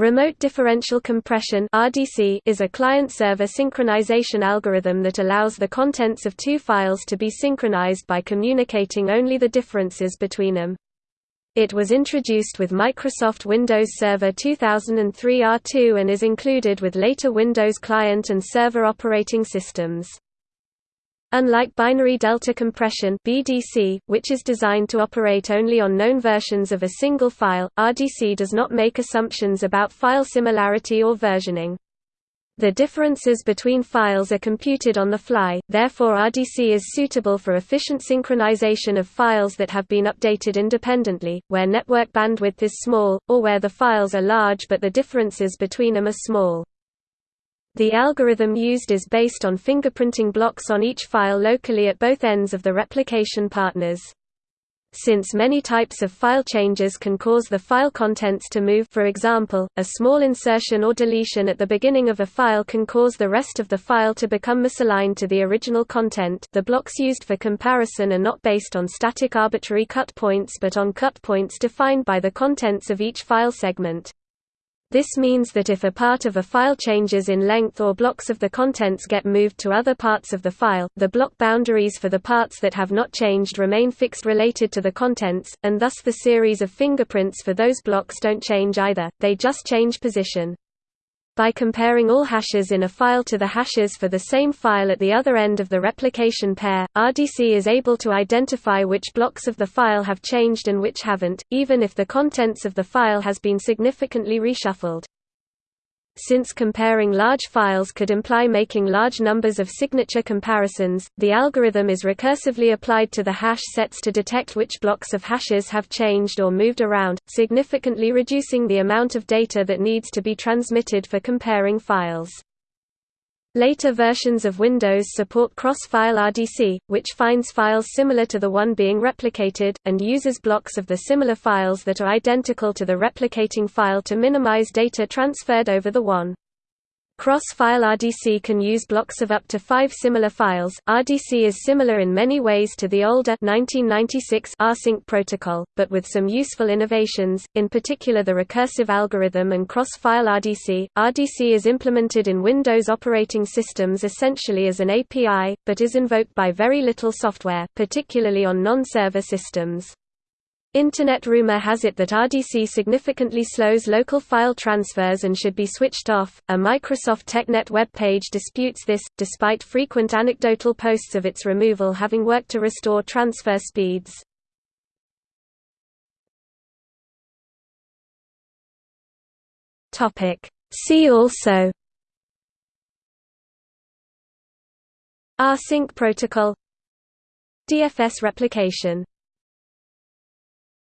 Remote differential compression (RDC) is a client-server synchronization algorithm that allows the contents of two files to be synchronized by communicating only the differences between them. It was introduced with Microsoft Windows Server 2003 R2 and is included with later Windows Client and Server operating systems. Unlike binary delta compression (BDC), which is designed to operate only on known versions of a single file, RDC does not make assumptions about file similarity or versioning. The differences between files are computed on the fly, therefore RDC is suitable for efficient synchronization of files that have been updated independently, where network bandwidth is small, or where the files are large but the differences between them are small. The algorithm used is based on fingerprinting blocks on each file locally at both ends of the replication partners. Since many types of file changes can cause the file contents to move for example, a small insertion or deletion at the beginning of a file can cause the rest of the file to become misaligned to the original content the blocks used for comparison are not based on static arbitrary cut points but on cut points defined by the contents of each file segment. This means that if a part of a file changes in length or blocks of the contents get moved to other parts of the file, the block boundaries for the parts that have not changed remain fixed related to the contents, and thus the series of fingerprints for those blocks don't change either, they just change position. By comparing all hashes in a file to the hashes for the same file at the other end of the replication pair, RDC is able to identify which blocks of the file have changed and which haven't, even if the contents of the file has been significantly reshuffled. Since comparing large files could imply making large numbers of signature comparisons, the algorithm is recursively applied to the hash sets to detect which blocks of hashes have changed or moved around, significantly reducing the amount of data that needs to be transmitted for comparing files. Later versions of Windows support cross-file RDC, which finds files similar to the one being replicated, and uses blocks of the similar files that are identical to the replicating file to minimize data transferred over the WAN. Cross-file RDC can use blocks of up to five similar files. RDC is similar in many ways to the older 1996 rsync protocol, but with some useful innovations, in particular the recursive algorithm and cross-file RDC. RDC is implemented in Windows operating systems essentially as an API, but is invoked by very little software, particularly on non-server systems. Internet rumor has it that RDC significantly slows local file transfers and should be switched off. A Microsoft TechNet web page disputes this, despite frequent anecdotal posts of its removal having worked to restore transfer speeds. Topic. See also Rsync protocol DFS replication